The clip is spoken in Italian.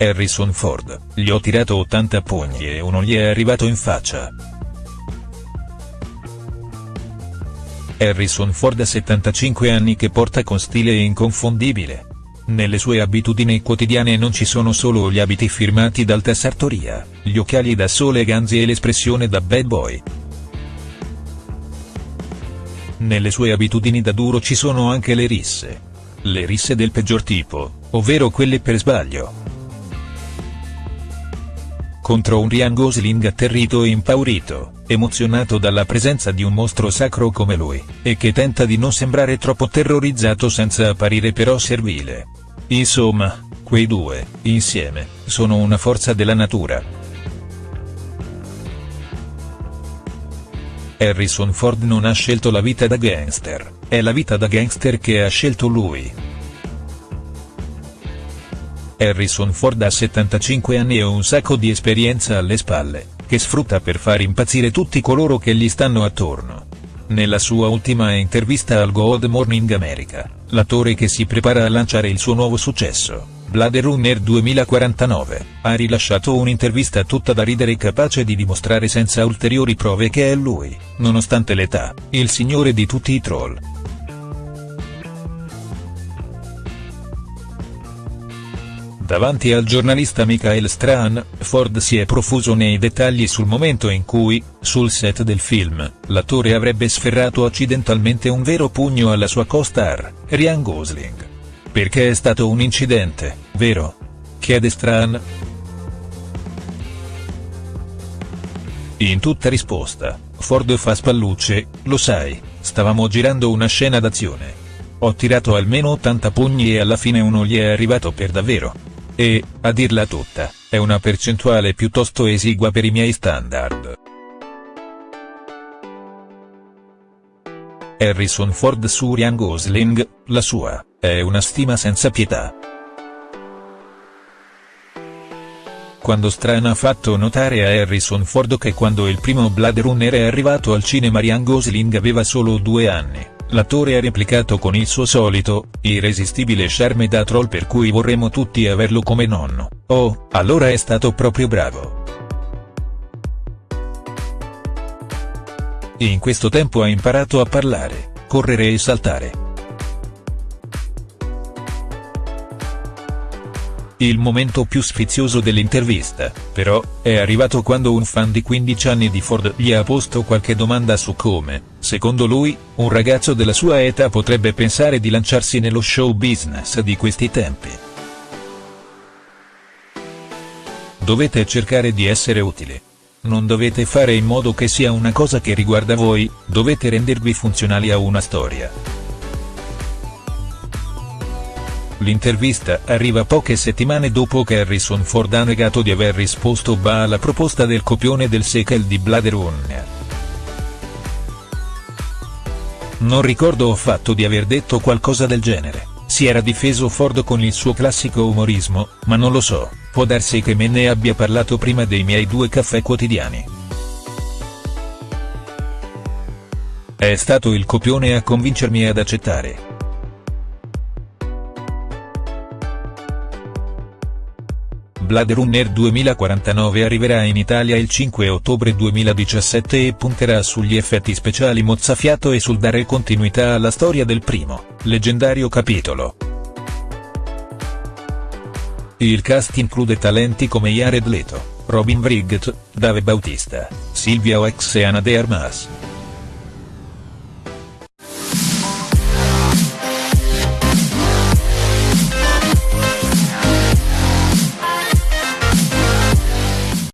Harrison Ford, gli ho tirato 80 pugni e uno gli è arrivato in faccia. Harrison Ford ha 75 anni che porta con stile inconfondibile. Nelle sue abitudini quotidiane non ci sono solo gli abiti firmati dal Sartoria, gli occhiali da sole ganzi e l'espressione da bad boy. Nelle sue abitudini da duro ci sono anche le risse. Le risse del peggior tipo, ovvero quelle per sbaglio. Contro un Ryan Gosling atterrito e impaurito, emozionato dalla presenza di un mostro sacro come lui, e che tenta di non sembrare troppo terrorizzato senza apparire però servile. Insomma, quei due, insieme, sono una forza della natura. Harrison Ford non ha scelto la vita da gangster, è la vita da gangster che ha scelto lui. Harrison Ford ha 75 anni e un sacco di esperienza alle spalle, che sfrutta per far impazzire tutti coloro che gli stanno attorno. Nella sua ultima intervista al Good Morning America, l'attore che si prepara a lanciare il suo nuovo successo, Blade Runner 2049, ha rilasciato un'intervista tutta da ridere capace di dimostrare senza ulteriori prove che è lui, nonostante l'età, il signore di tutti i troll. Davanti al giornalista Michael Strahan, Ford si è profuso nei dettagli sul momento in cui, sul set del film, l'attore avrebbe sferrato accidentalmente un vero pugno alla sua co-star, Ryan Gosling. Perché è stato un incidente, vero? Chiede Strahan. In tutta risposta, Ford fa spallucce, lo sai, stavamo girando una scena d'azione. Ho tirato almeno 80 pugni e alla fine uno gli è arrivato per davvero. E, a dirla tutta, è una percentuale piuttosto esigua per i miei standard. Harrison Ford su Ryan Gosling, la sua, è una stima senza pietà. Quando Stran ha fatto notare a Harrison Ford che quando il primo Blade Runner è arrivato al cinema Ryan Gosling aveva solo due anni, l'attore ha replicato con il suo solito, irresistibile charme da troll per cui vorremmo tutti averlo come nonno, oh, allora è stato proprio bravo. In questo tempo ha imparato a parlare, correre e saltare. Il momento più sfizioso dell'intervista, però, è arrivato quando un fan di 15 anni di Ford gli ha posto qualche domanda su come, secondo lui, un ragazzo della sua età potrebbe pensare di lanciarsi nello show business di questi tempi. Dovete cercare di essere utili. Non dovete fare in modo che sia una cosa che riguarda voi, dovete rendervi funzionali a una storia. L'intervista arriva poche settimane dopo che Harrison Ford ha negato di aver risposto ba alla proposta del copione del sequel di Blade Runner. Non ricordo affatto di aver detto qualcosa del genere, si era difeso Ford con il suo classico umorismo, ma non lo so. Può darsi che me ne abbia parlato prima dei miei due caffè quotidiani. È stato il copione a convincermi ad accettare. Blade Runner 2049 arriverà in Italia il 5 ottobre 2017 e punterà sugli effetti speciali mozzafiato e sul dare continuità alla storia del primo, leggendario capitolo. Il cast include talenti come Jared Leto, Robin Wright, Dave Bautista, Silvia Oex e Ana de Armas.